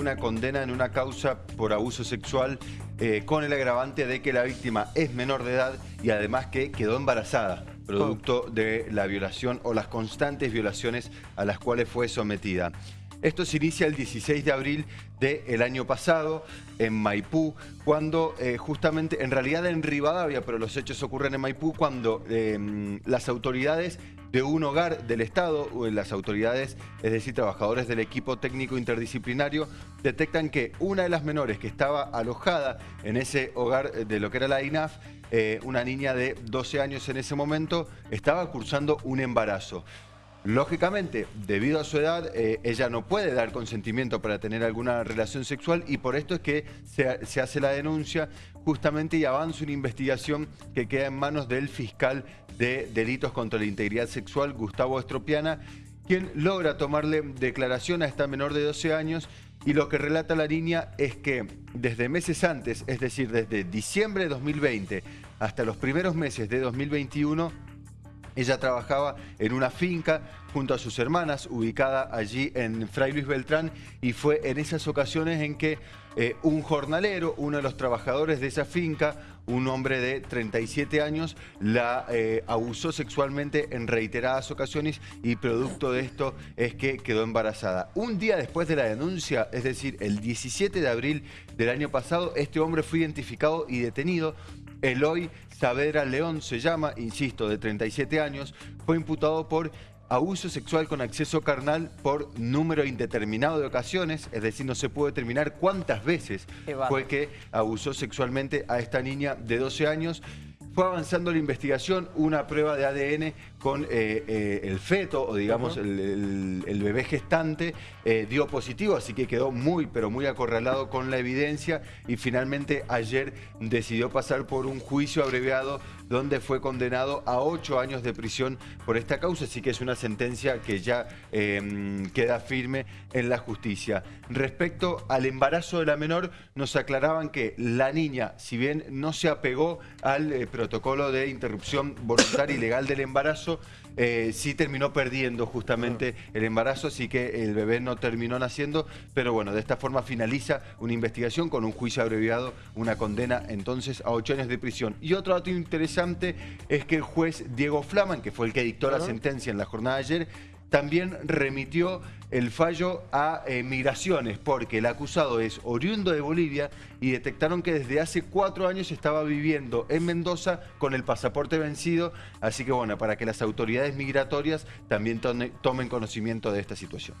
una condena en una causa por abuso sexual eh, con el agravante de que la víctima es menor de edad y además que quedó embarazada producto de la violación o las constantes violaciones a las cuales fue sometida. Esto se inicia el 16 de abril del año pasado en Maipú, cuando eh, justamente, en realidad en Rivadavia, pero los hechos ocurren en Maipú, cuando em, las autoridades de un hogar del Estado, las autoridades, es decir, trabajadores del equipo técnico interdisciplinario, detectan que una de las menores que estaba alojada en ese hogar de lo que era la INAF, eh, una niña de 12 años en ese momento, estaba cursando un embarazo. Lógicamente, debido a su edad, eh, ella no puede dar consentimiento para tener alguna relación sexual y por esto es que se, hace la denuncia justamente y avanza una investigación que queda en manos del fiscal de delitos contra la integridad sexual, Gustavo Estropiana, quien logra tomarle declaración a esta menor de 12 años. Y lo que relata la niña es que desde meses antes, es decir, desde diciembre de 2020 hasta los primeros meses de 2021, ella trabajaba en una finca junto a sus hermanas, ubicada allí en Fray Luis Beltrán, y fue en esas ocasiones en que eh, un jornalero, uno de los trabajadores de esa finca, un hombre de 37 años, la eh, abusó sexualmente en reiteradas ocasiones y producto de esto es que quedó embarazada. Un día después de la denuncia, es decir, el 17 de abril del año pasado, este hombre fue identificado y detenido Eloy Saavedra León se llama, insisto, de 37 años, fue imputado por abuso sexual con acceso carnal por número indeterminado de ocasiones, es decir, no se puede determinar cuántas veces fue que abusó sexualmente a esta niña de 12 años. Fue avanzando la investigación, una prueba de ADN con eh, eh, el feto o digamos el, bebé gestante eh, dio positivo, así que quedó muy pero muy acorralado con la evidencia y finalmente ayer decidió pasar por un juicio abreviado donde fue condenado a ocho años de prisión por esta causa, así que es una sentencia que ya em, queda firme en la justicia. Respecto al embarazo de la menor, nos aclaraban que la niña, si bien no se apegó al protocolo de interrupción voluntaria y legal del embarazo, eh, sí terminó perdiendo justamente el embarazo, así que el bebé no terminó naciendo, pero bueno, de esta forma finaliza una investigación con un juicio abreviado, una condena entonces a ocho años de prisión. Y otro dato interesante es que el juez Diego Flaman, que fue el que dictó la sentencia en la jornada de ayer, también remitió el fallo a eh, migraciones porque el acusado es oriundo de Bolivia y detectaron que desde hace cuatro años estaba viviendo en Mendoza con el pasaporte vencido. Así que bueno, para que las autoridades migratorias también tomen conocimiento de esta situación.